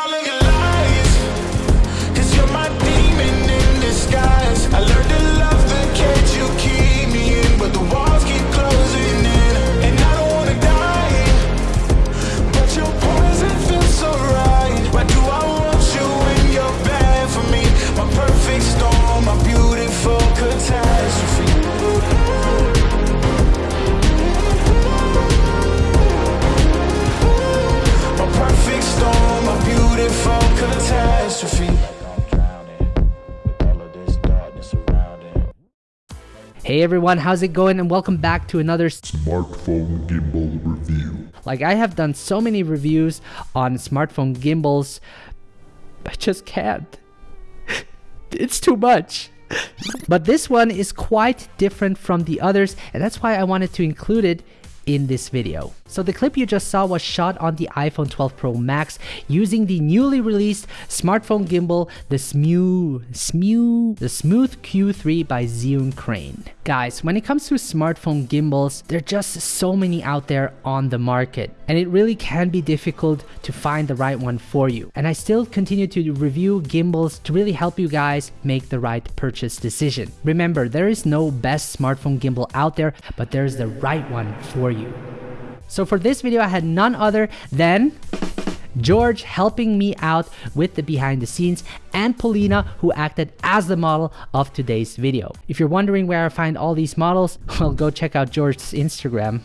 all of Hey everyone, how's it going? And welcome back to another. Smartphone gimbal review. Like, I have done so many reviews on smartphone gimbals, I just can't. it's too much. But this one is quite different from the others, and that's why I wanted to include it in this video. So the clip you just saw was shot on the iPhone 12 Pro Max using the newly released smartphone gimbal, the Smooth, Smooth, the Smooth Q3 by Zhiyun Crane. Guys, when it comes to smartphone gimbals, there are just so many out there on the market, and it really can be difficult to find the right one for you. And I still continue to review gimbals to really help you guys make the right purchase decision. Remember, there is no best smartphone gimbal out there, but there's the right one for you. So for this video, I had none other than George helping me out with the behind the scenes and Polina who acted as the model of today's video. If you're wondering where I find all these models, well go check out George's Instagram.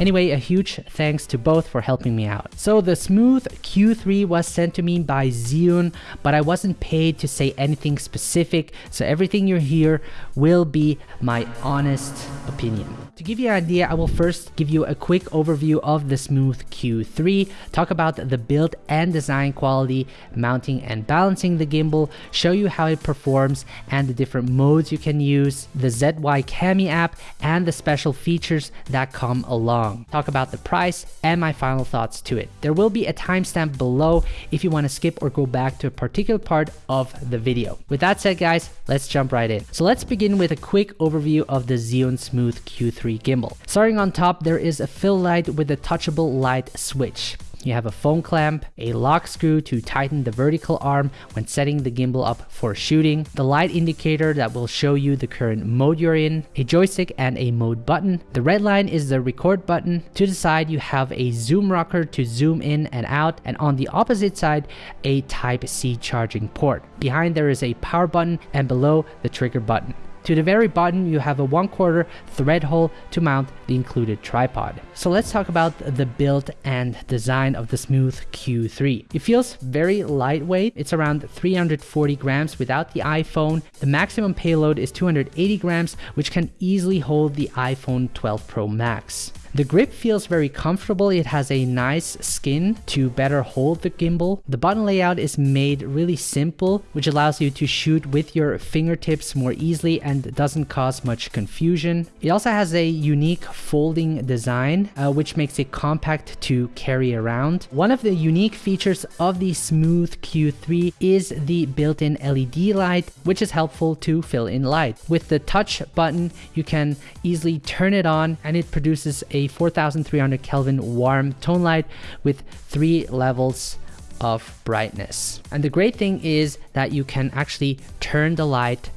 Anyway, a huge thanks to both for helping me out. So the Smooth Q3 was sent to me by Zhiyun, but I wasn't paid to say anything specific, so everything you hear will be my honest opinion. To give you an idea, I will first give you a quick overview of the Smooth Q3, talk about the build and design quality, mounting and balancing the gimbal, show you how it performs and the different modes you can use, the ZY Cami app, and the special features that come along. Talk about the price and my final thoughts to it. There will be a timestamp below if you want to skip or go back to a particular part of the video. With that said guys, let's jump right in. So let's begin with a quick overview of the Zhiyun Smooth Q3 gimbal. Starting on top, there is a fill light with a touchable light switch. You have a phone clamp, a lock screw to tighten the vertical arm when setting the gimbal up for shooting, the light indicator that will show you the current mode you're in, a joystick and a mode button. The red line is the record button. To the side you have a zoom rocker to zoom in and out and on the opposite side a type C charging port. Behind there is a power button and below the trigger button. To the very bottom, you have a 1 quarter thread hole to mount the included tripod. So let's talk about the build and design of the Smooth Q3. It feels very lightweight. It's around 340 grams without the iPhone. The maximum payload is 280 grams, which can easily hold the iPhone 12 Pro Max. The grip feels very comfortable. It has a nice skin to better hold the gimbal. The button layout is made really simple, which allows you to shoot with your fingertips more easily and doesn't cause much confusion. It also has a unique folding design, uh, which makes it compact to carry around. One of the unique features of the Smooth Q3 is the built-in LED light, which is helpful to fill in light. With the touch button, you can easily turn it on and it produces a 4300 Kelvin warm tone light with three levels of brightness. And the great thing is that you can actually turn the light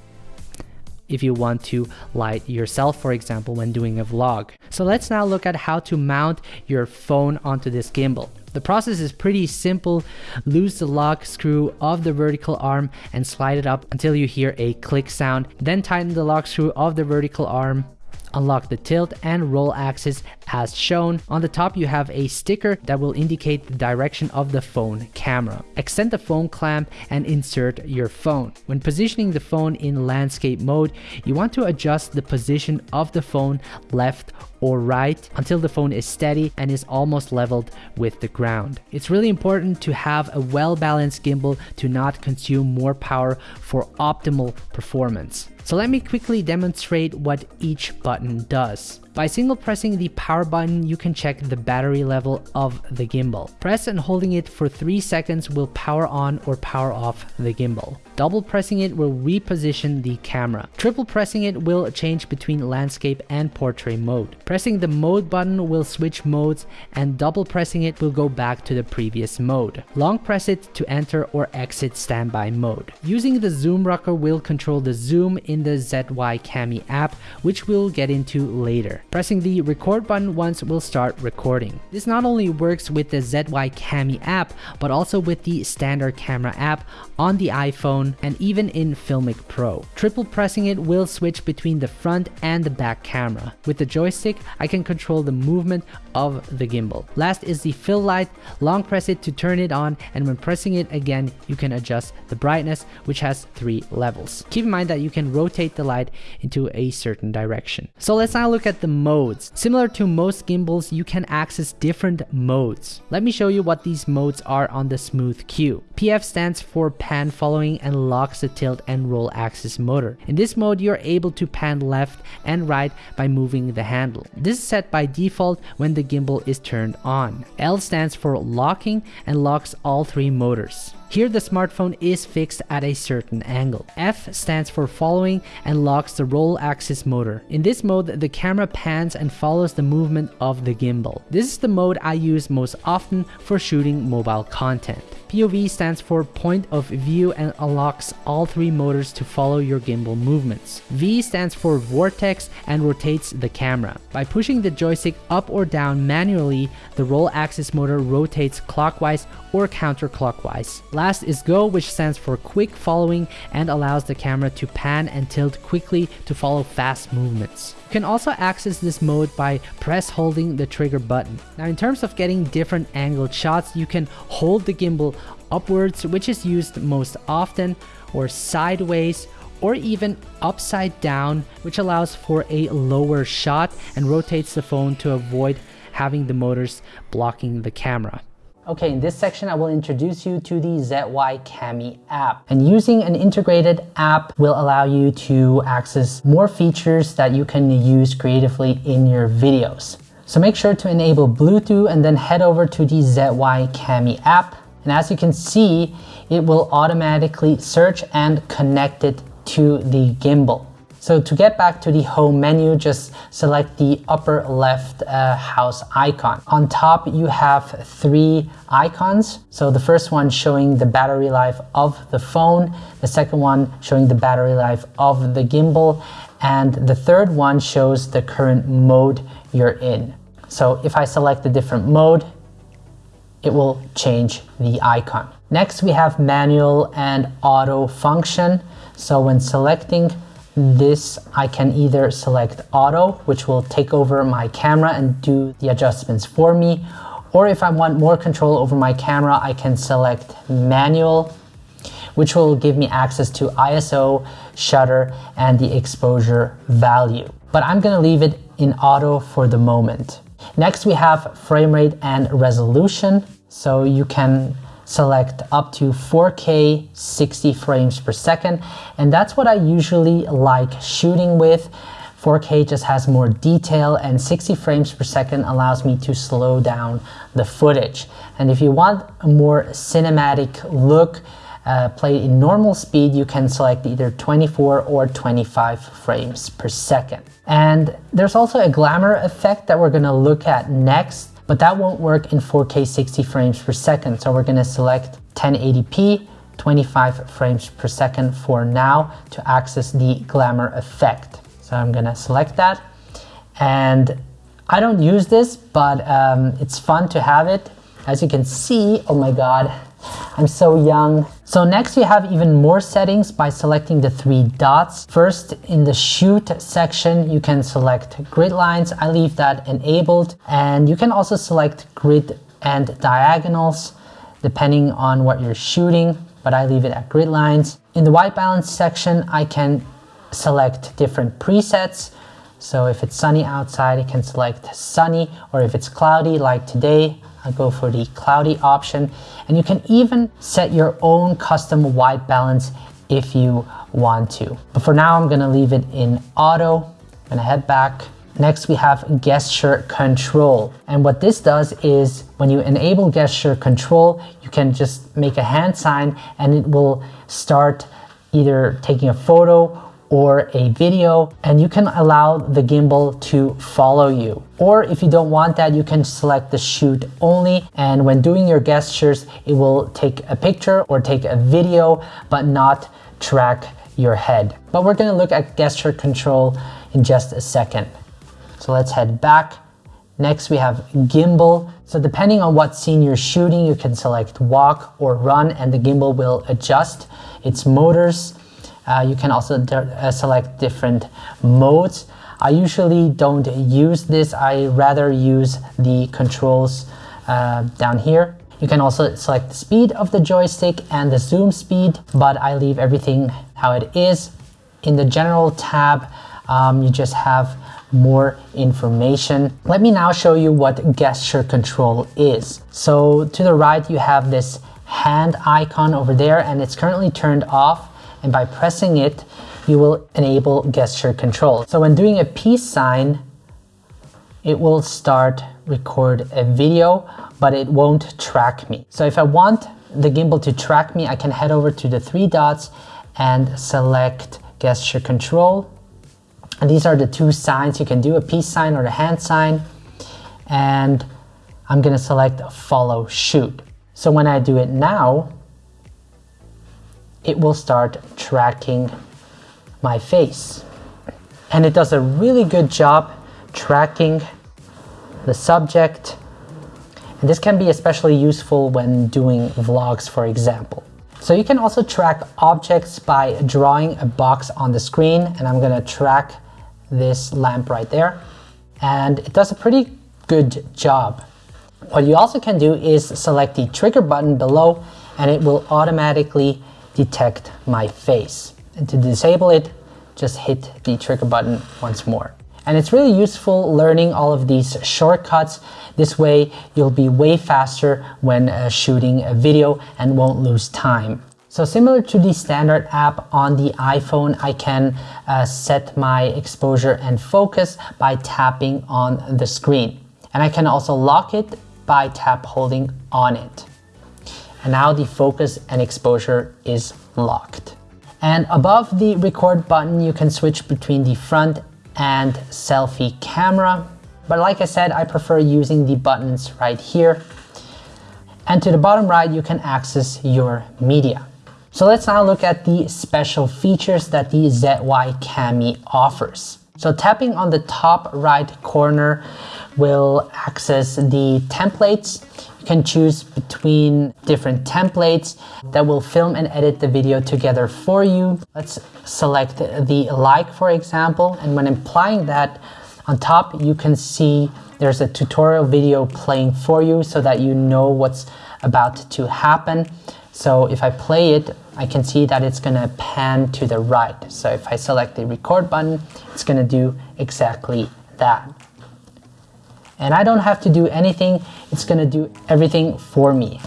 if you want to light yourself, for example, when doing a vlog. So let's now look at how to mount your phone onto this gimbal. The process is pretty simple. Loose the lock screw of the vertical arm and slide it up until you hear a click sound. Then tighten the lock screw of the vertical arm Unlock the tilt and roll axis as shown. On the top you have a sticker that will indicate the direction of the phone camera. Extend the phone clamp and insert your phone. When positioning the phone in landscape mode, you want to adjust the position of the phone left or right until the phone is steady and is almost leveled with the ground. It's really important to have a well-balanced gimbal to not consume more power for optimal performance. So let me quickly demonstrate what each button does. By single pressing the power button, you can check the battery level of the gimbal. Press and holding it for 3 seconds will power on or power off the gimbal. Double pressing it will reposition the camera. Triple pressing it will change between landscape and portrait mode. Pressing the mode button will switch modes and double pressing it will go back to the previous mode. Long press it to enter or exit standby mode. Using the zoom rocker will control the zoom in the ZY Cami app, which we'll get into later. Pressing the record button once will start recording. This not only works with the ZY Cami app, but also with the standard camera app on the iPhone and even in Filmic Pro. Triple pressing it will switch between the front and the back camera. With the joystick, I can control the movement of the gimbal. Last is the fill light. Long press it to turn it on and when pressing it again, you can adjust the brightness, which has three levels. Keep in mind that you can rotate the light into a certain direction. So let's now look at the modes. Similar to most gimbals, you can access different modes. Let me show you what these modes are on the Smooth Q. PF stands for pan following and locks the tilt and roll axis motor. In this mode, you're able to pan left and right by moving the handle. This is set by default when the gimbal is turned on. L stands for locking and locks all three motors. Here the smartphone is fixed at a certain angle. F stands for following and locks the roll axis motor. In this mode, the camera pans and follows the movement of the gimbal. This is the mode I use most often for shooting mobile content. POV stands for point of view and unlocks all three motors to follow your gimbal movements. V stands for vortex and rotates the camera. By pushing the joystick up or down manually, the roll axis motor rotates clockwise or counterclockwise. Last is go which stands for quick following and allows the camera to pan and tilt quickly to follow fast movements. You can also access this mode by press holding the trigger button. Now in terms of getting different angled shots, you can hold the gimbal upwards which is used most often or sideways or even upside down which allows for a lower shot and rotates the phone to avoid having the motors blocking the camera. Okay, in this section, I will introduce you to the ZY Cami app. And using an integrated app will allow you to access more features that you can use creatively in your videos. So make sure to enable Bluetooth and then head over to the ZY Cami app. And as you can see, it will automatically search and connect it to the gimbal. So to get back to the home menu, just select the upper left uh, house icon. On top, you have three icons. So the first one showing the battery life of the phone, the second one showing the battery life of the gimbal, and the third one shows the current mode you're in. So if I select a different mode, it will change the icon. Next, we have manual and auto function. So when selecting this I can either select auto, which will take over my camera and do the adjustments for me. Or if I want more control over my camera, I can select manual, which will give me access to ISO, shutter, and the exposure value. But I'm gonna leave it in auto for the moment. Next, we have frame rate and resolution. So you can select up to 4K 60 frames per second. And that's what I usually like shooting with. 4K just has more detail and 60 frames per second allows me to slow down the footage. And if you want a more cinematic look, uh, play in normal speed, you can select either 24 or 25 frames per second. And there's also a glamour effect that we're gonna look at next but that won't work in 4K 60 frames per second. So we're gonna select 1080p, 25 frames per second for now to access the glamour effect. So I'm gonna select that. And I don't use this, but um, it's fun to have it. As you can see, oh my God, I'm so young. So next you have even more settings by selecting the three dots. First in the shoot section, you can select grid lines. I leave that enabled and you can also select grid and diagonals depending on what you're shooting, but I leave it at grid lines. In the white balance section, I can select different presets. So if it's sunny outside, I can select sunny, or if it's cloudy like today, I'll go for the cloudy option. And you can even set your own custom white balance if you want to. But for now, I'm gonna leave it in auto. I'm gonna head back. Next, we have gesture control. And what this does is when you enable gesture control, you can just make a hand sign and it will start either taking a photo or a video and you can allow the gimbal to follow you. Or if you don't want that, you can select the shoot only and when doing your gestures, it will take a picture or take a video but not track your head. But we're gonna look at gesture control in just a second. So let's head back. Next we have gimbal. So depending on what scene you're shooting, you can select walk or run and the gimbal will adjust its motors. Uh, you can also uh, select different modes. I usually don't use this. I rather use the controls uh, down here. You can also select the speed of the joystick and the zoom speed, but I leave everything how it is. In the general tab, um, you just have more information. Let me now show you what gesture control is. So to the right, you have this hand icon over there and it's currently turned off and by pressing it, you will enable gesture control. So when doing a peace sign, it will start record a video, but it won't track me. So if I want the gimbal to track me, I can head over to the three dots and select gesture control. And these are the two signs you can do, a peace sign or a hand sign. And I'm gonna select follow shoot. So when I do it now, it will start tracking my face. And it does a really good job tracking the subject. And this can be especially useful when doing vlogs, for example. So you can also track objects by drawing a box on the screen and I'm gonna track this lamp right there. And it does a pretty good job. What you also can do is select the trigger button below and it will automatically detect my face. And to disable it, just hit the trigger button once more. And it's really useful learning all of these shortcuts. This way you'll be way faster when uh, shooting a video and won't lose time. So similar to the standard app on the iPhone, I can uh, set my exposure and focus by tapping on the screen. And I can also lock it by tap holding on it. And now the focus and exposure is locked. And above the record button, you can switch between the front and selfie camera. But like I said, I prefer using the buttons right here. And to the bottom right, you can access your media. So let's now look at the special features that the ZY Cami offers. So tapping on the top right corner will access the templates you can choose between different templates that will film and edit the video together for you. Let's select the like, for example, and when applying that on top, you can see there's a tutorial video playing for you so that you know what's about to happen. So if I play it, I can see that it's gonna pan to the right. So if I select the record button, it's gonna do exactly that and I don't have to do anything. It's gonna do everything for me.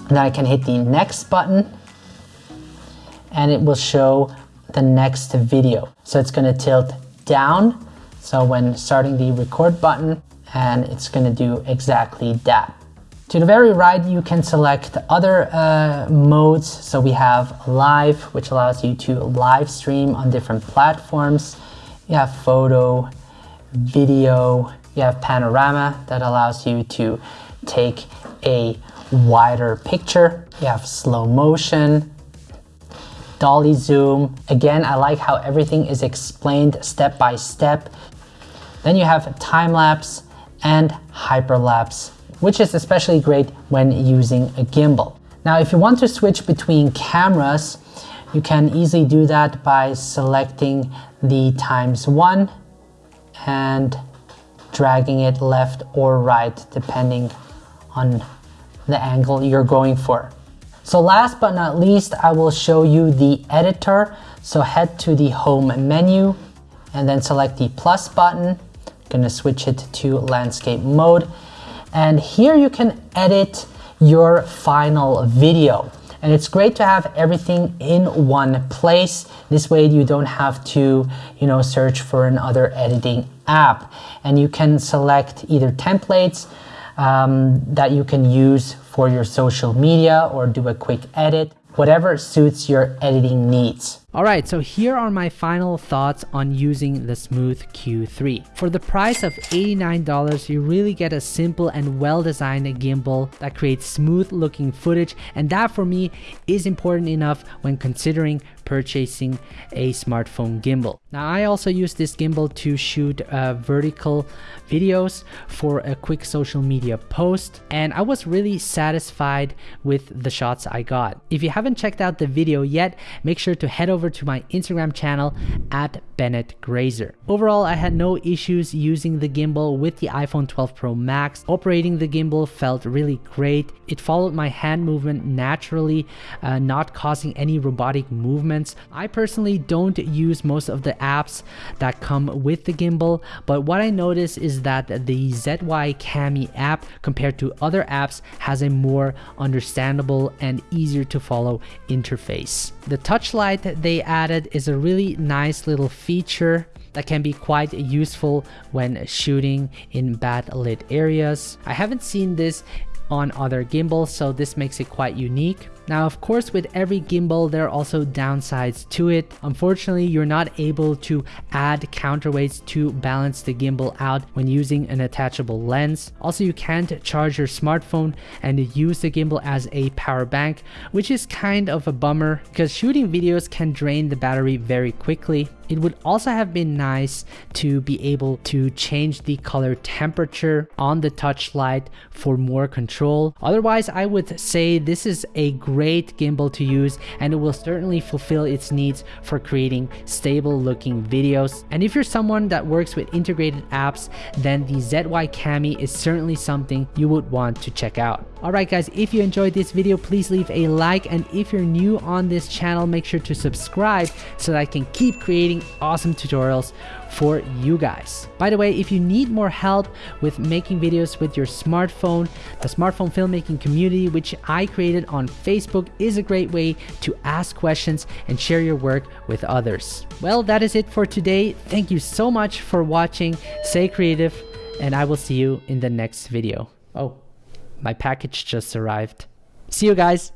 And then I can hit the next button and it will show the next video. So it's gonna tilt down. So when starting the record button and it's gonna do exactly that. To the very right, you can select other uh, modes. So we have live, which allows you to live stream on different platforms. You have photo, video, you have panorama that allows you to take a wider picture. You have slow motion, dolly zoom. Again, I like how everything is explained step by step. Then you have time lapse and hyperlapse, which is especially great when using a gimbal. Now, if you want to switch between cameras, you can easily do that by selecting the times one and dragging it left or right depending on the angle you're going for. So last but not least, I will show you the editor. So head to the home menu and then select the plus button. I'm gonna switch it to landscape mode. And here you can edit your final video. And it's great to have everything in one place. This way you don't have to, you know, search for another editing app. And you can select either templates um, that you can use for your social media or do a quick edit. Whatever suits your editing needs. Alright, so here are my final thoughts on using the Smooth Q3. For the price of $89, you really get a simple and well-designed gimbal that creates smooth looking footage and that for me is important enough when considering purchasing a smartphone gimbal. Now I also use this gimbal to shoot uh, vertical videos for a quick social media post and I was really satisfied with the shots I got. If you haven't checked out the video yet, make sure to head over to my Instagram channel at Bennett Grazer. Overall, I had no issues using the gimbal with the iPhone 12 Pro Max. Operating the gimbal felt really great. It followed my hand movement naturally, uh, not causing any robotic I personally don't use most of the apps that come with the gimbal, but what I notice is that the ZY Cami app compared to other apps has a more understandable and easier to follow interface. The touch light they added is a really nice little feature that can be quite useful when shooting in bad lit areas. I haven't seen this on other gimbals so this makes it quite unique. Now, of course, with every gimbal, there are also downsides to it. Unfortunately, you're not able to add counterweights to balance the gimbal out when using an attachable lens. Also, you can't charge your smartphone and use the gimbal as a power bank, which is kind of a bummer because shooting videos can drain the battery very quickly. It would also have been nice to be able to change the color temperature on the touch light for more control. Otherwise, I would say this is a great gimbal to use and it will certainly fulfill its needs for creating stable looking videos. And if you're someone that works with integrated apps, then the ZY Cami is certainly something you would want to check out. Alright guys, if you enjoyed this video, please leave a like and if you're new on this channel, make sure to subscribe so that I can keep creating awesome tutorials for you guys. By the way, if you need more help with making videos with your smartphone, the smartphone filmmaking community, which I created on Facebook, is a great way to ask questions and share your work with others. Well, that is it for today. Thank you so much for watching. Stay creative, and I will see you in the next video. Oh, my package just arrived. See you guys.